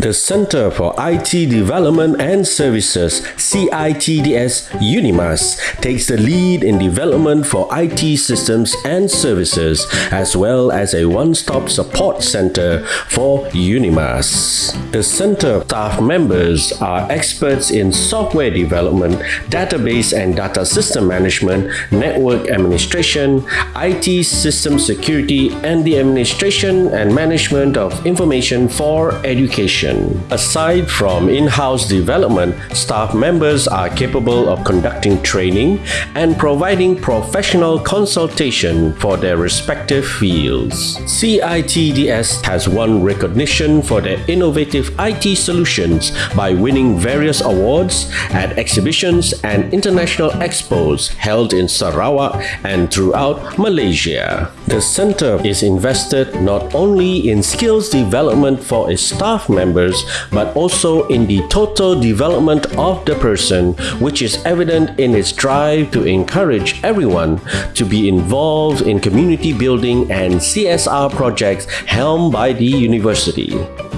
The Center for IT Development and Services, CITDS UNIMAS, takes the lead in development for IT systems and services, as well as a one-stop support center for UNIMAS. The center staff members are experts in software development, database and data system management, network administration, IT system security, and the administration and management of information for education. Aside from in-house development, staff members are capable of conducting training and providing professional consultation for their respective fields. CITDS has won recognition for their innovative IT solutions by winning various awards at exhibitions and international expos held in Sarawak and throughout Malaysia. The center is invested not only in skills development for its staff members but also in the total development of the person, which is evident in its drive to encourage everyone to be involved in community building and CSR projects helmed by the university.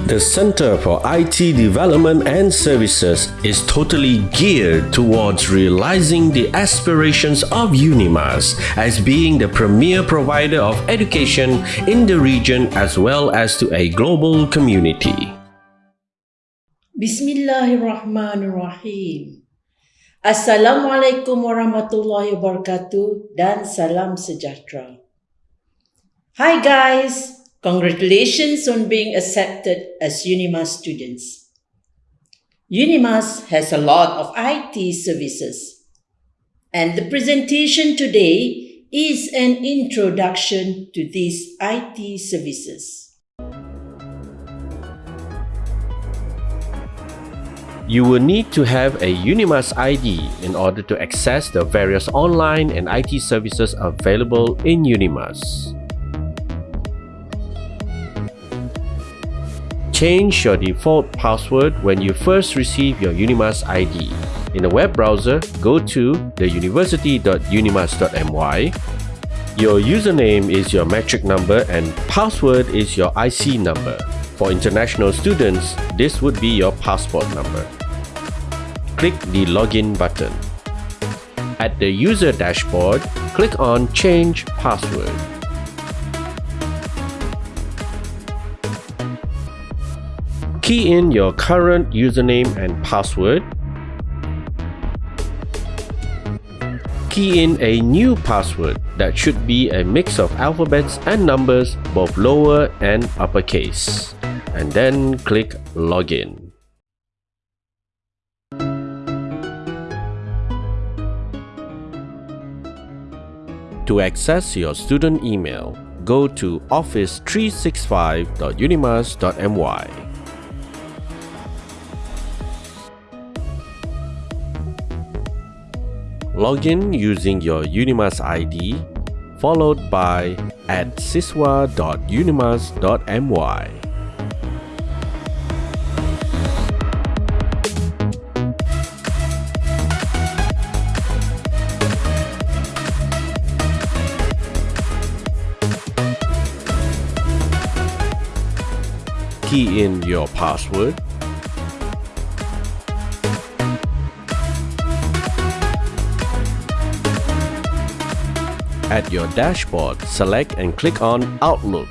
The Center for IT Development and Services is totally geared towards realizing the aspirations of UNIMAS as being the premier provider of education in the region as well as to a global community. Bismillahirrahmanirrahim. Assalamualaikum warahmatullahi wabarakatuh dan salam sejahtera. Hi guys, congratulations on being accepted as UNIMAS students. UNIMAS has a lot of IT services and the presentation today is an introduction to these IT services. You will need to have a Unimas ID in order to access the various online and IT services available in Unimas. Change your default password when you first receive your Unimas ID. In the web browser, go to theuniversity.unimas.my. Your username is your matric number and password is your IC number. For international students, this would be your passport number click the Login button. At the user dashboard, click on Change Password. Key in your current username and password. Key in a new password that should be a mix of alphabets and numbers, both lower and uppercase. And then click Login. To access your student email, go to office365.unimas.my. Login using your Unimas ID followed by at siswa.unimas.my. key in your password. At your dashboard, select and click on Outlook.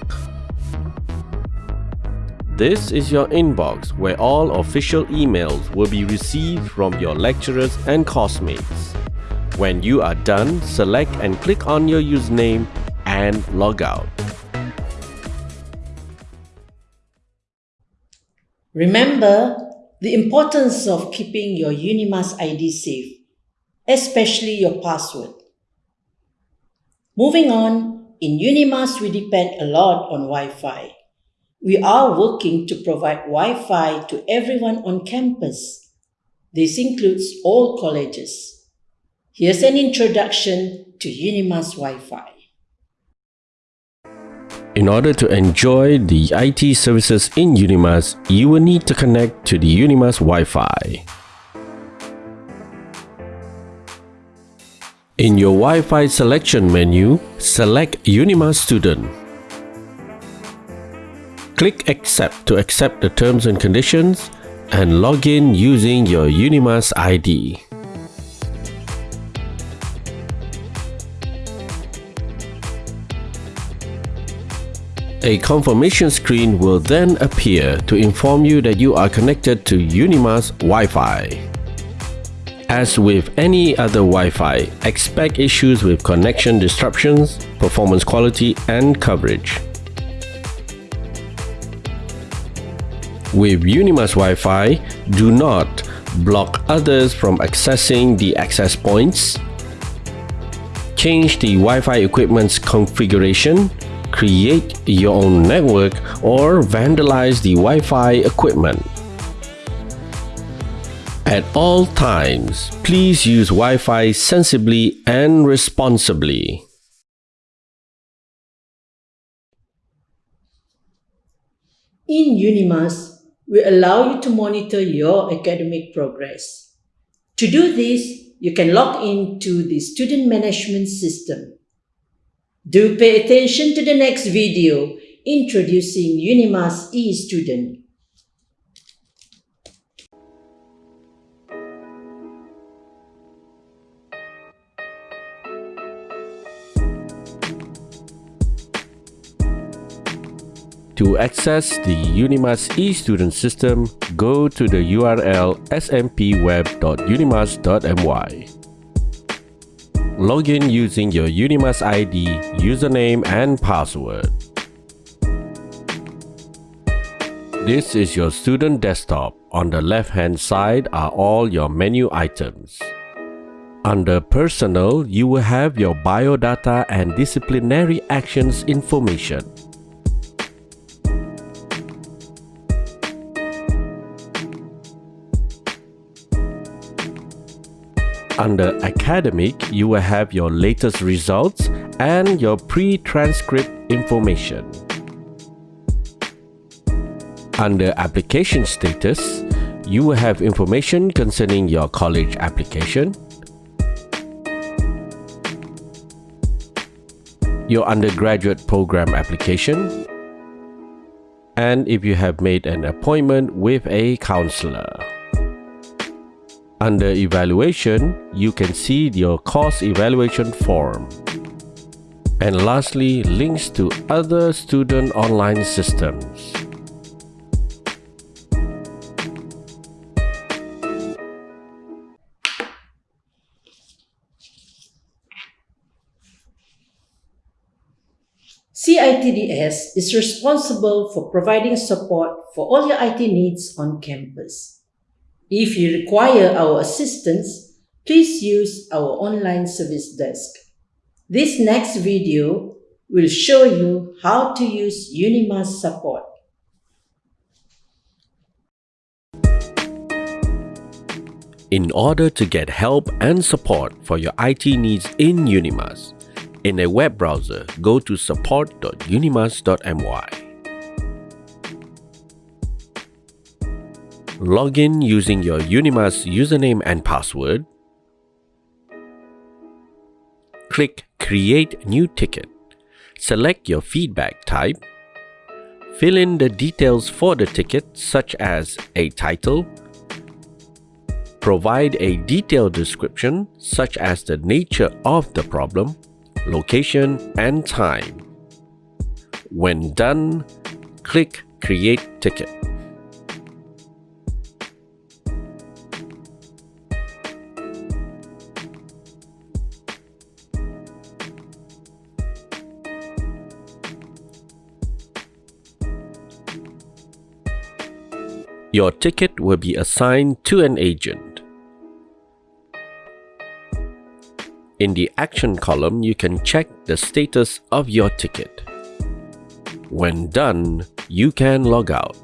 This is your inbox where all official emails will be received from your lecturers and classmates. When you are done, select and click on your username and log out. Remember the importance of keeping your Unimas ID safe, especially your password. Moving on, in Unimas we depend a lot on Wi-Fi. We are working to provide Wi-Fi to everyone on campus. This includes all colleges. Here's an introduction to Unimas Wi-Fi. In order to enjoy the IT services in Unimas, you will need to connect to the Unimas Wi-Fi. In your Wi-Fi selection menu, select Unimas Student. Click Accept to accept the terms and conditions and log in using your Unimas ID. A confirmation screen will then appear to inform you that you are connected to Unimas Wi-Fi. As with any other Wi-Fi, expect issues with connection disruptions, performance quality and coverage. With Unimas Wi-Fi, do not block others from accessing the access points, change the Wi-Fi equipment's configuration create your own network or vandalize the Wi-Fi equipment. At all times, please use Wi-Fi sensibly and responsibly. In Unimas, we allow you to monitor your academic progress. To do this, you can log into the student management system. Do pay attention to the next video introducing Unimas eStudent. To access the Unimas eStudent system, go to the URL smpweb.unimas.my. Log in using your Unimas ID, username and password. This is your student desktop. On the left-hand side are all your menu items. Under Personal, you will have your biodata and disciplinary actions information. Under Academic, you will have your latest results and your pre-transcript information. Under Application Status, you will have information concerning your college application, your undergraduate program application, and if you have made an appointment with a counselor. Under Evaluation, you can see your course evaluation form. And lastly, links to other student online systems. CITDS is responsible for providing support for all your IT needs on campus. If you require our assistance, please use our online service desk. This next video will show you how to use Unimas support. In order to get help and support for your IT needs in Unimas, in a web browser, go to support.unimas.my. Log in using your Unimas username and password. Click Create New Ticket. Select your feedback type. Fill in the details for the ticket such as a title. Provide a detailed description such as the nature of the problem, location and time. When done, click Create Ticket. Your ticket will be assigned to an agent. In the Action column, you can check the status of your ticket. When done, you can log out.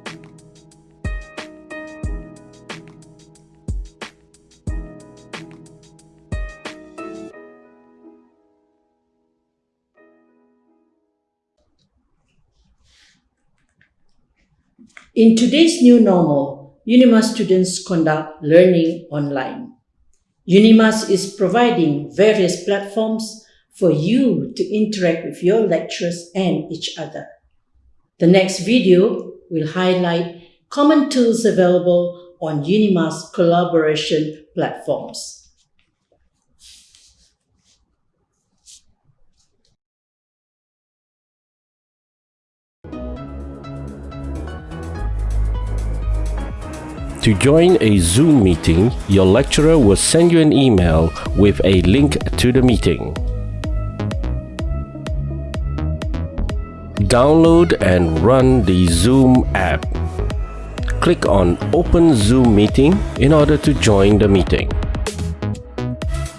In today's new normal, Unimas students conduct learning online. Unimas is providing various platforms for you to interact with your lecturers and each other. The next video will highlight common tools available on Unimas collaboration platforms. To join a Zoom meeting, your lecturer will send you an email with a link to the meeting. Download and run the Zoom app. Click on Open Zoom Meeting in order to join the meeting.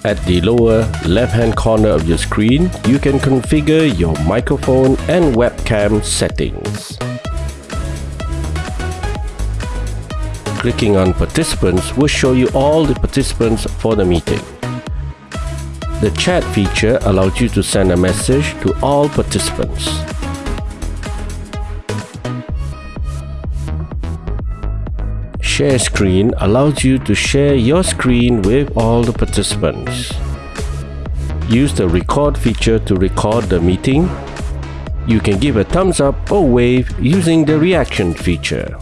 At the lower left-hand corner of your screen, you can configure your microphone and webcam settings. Clicking on Participants will show you all the participants for the meeting. The chat feature allows you to send a message to all participants. Share screen allows you to share your screen with all the participants. Use the record feature to record the meeting. You can give a thumbs up or wave using the reaction feature.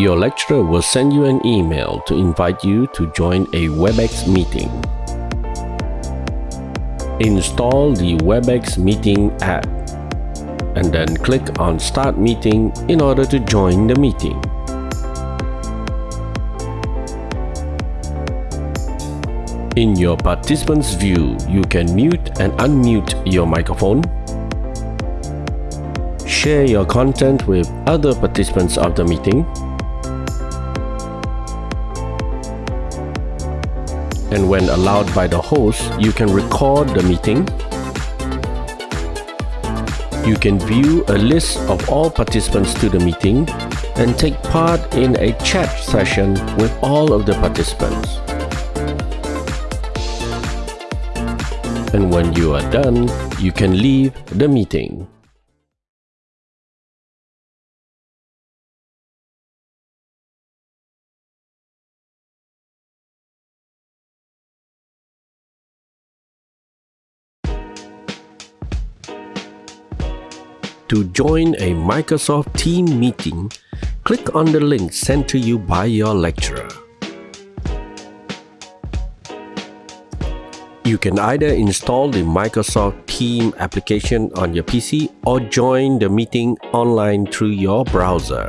Your lecturer will send you an email to invite you to join a WebEx meeting. Install the WebEx meeting app and then click on Start Meeting in order to join the meeting. In your participants view, you can mute and unmute your microphone, share your content with other participants of the meeting, and when allowed by the host, you can record the meeting. You can view a list of all participants to the meeting and take part in a chat session with all of the participants. And when you are done, you can leave the meeting. To join a Microsoft Team meeting, click on the link sent to you by your lecturer. You can either install the Microsoft Team application on your PC or join the meeting online through your browser.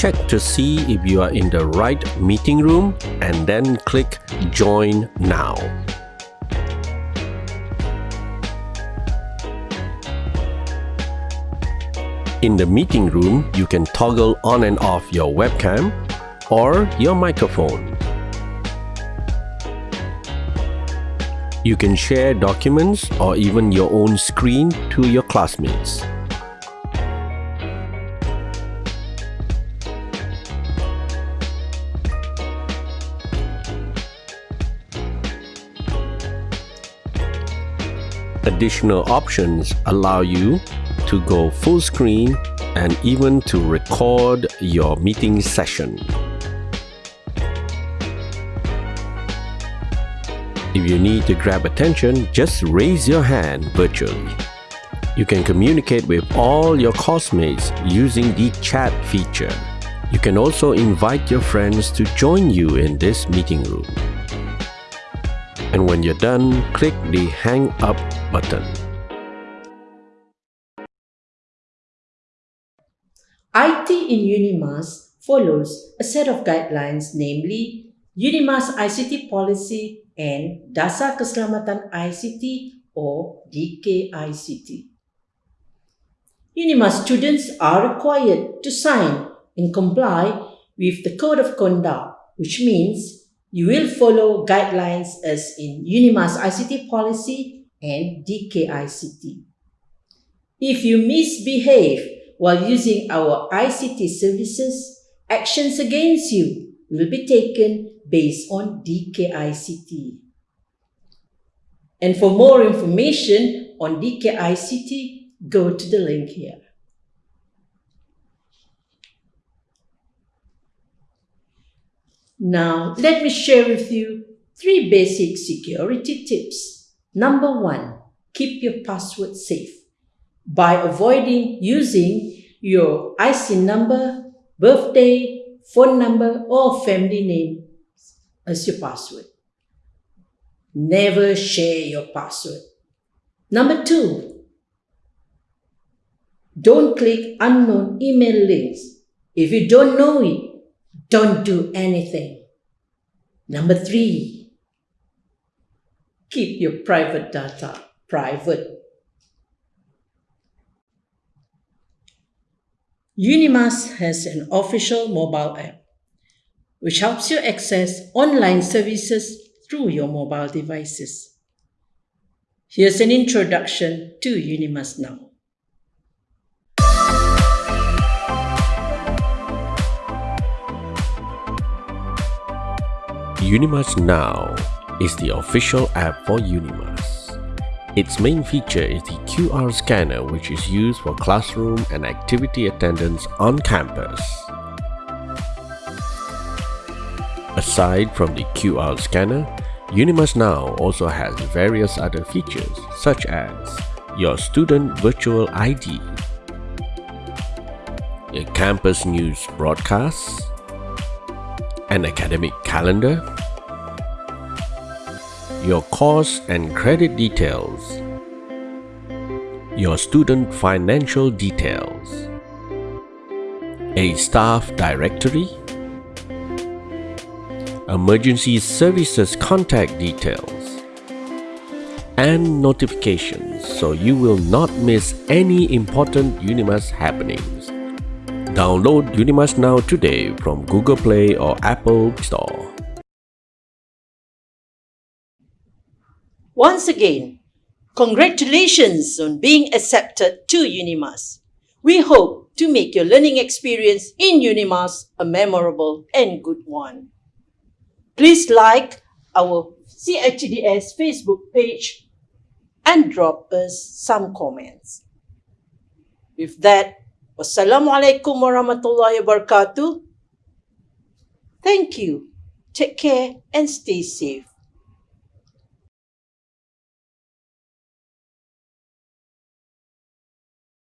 Check to see if you are in the right meeting room and then click Join Now. In the meeting room, you can toggle on and off your webcam or your microphone. You can share documents or even your own screen to your classmates. Additional options allow you to go full screen and even to record your meeting session. If you need to grab attention, just raise your hand virtually. You can communicate with all your classmates using the chat feature. You can also invite your friends to join you in this meeting room. And when you're done, click the Hang Up button. IT in Unimas follows a set of guidelines namely Unimas ICT Policy and Dasar Keselamatan ICT or DKICT. Unimas students are required to sign and comply with the Code of Conduct, which means you will follow guidelines as in Unimas ICT Policy and DKICT. If you misbehave while using our ICT services, actions against you will be taken based on DKICT. And for more information on DKICT, go to the link here. Now, let me share with you three basic security tips. Number one, keep your password safe by avoiding using your IC number, birthday, phone number, or family name as your password. Never share your password. Number two, don't click unknown email links. If you don't know it, don't do anything. Number three, keep your private data private. Unimas has an official mobile app which helps you access online services through your mobile devices. Here's an introduction to Unimas Now. Unimas Now is the official app for Unimas. Its main feature is the QR scanner which is used for classroom and activity attendance on campus. Aside from the QR scanner, Unimas Now also has various other features such as your student virtual ID, a campus news broadcast, an academic calendar, your course and credit details, your student financial details, a staff directory, emergency services contact details, and notifications so you will not miss any important Unimas happenings. Download Unimas Now today from Google Play or Apple Store. Once again, congratulations on being accepted to Unimas. We hope to make your learning experience in Unimas a memorable and good one. Please like our CITDS Facebook page and drop us some comments. With that, wassalamualaikum warahmatullahi wabarakatuh. Thank you. Take care and stay safe.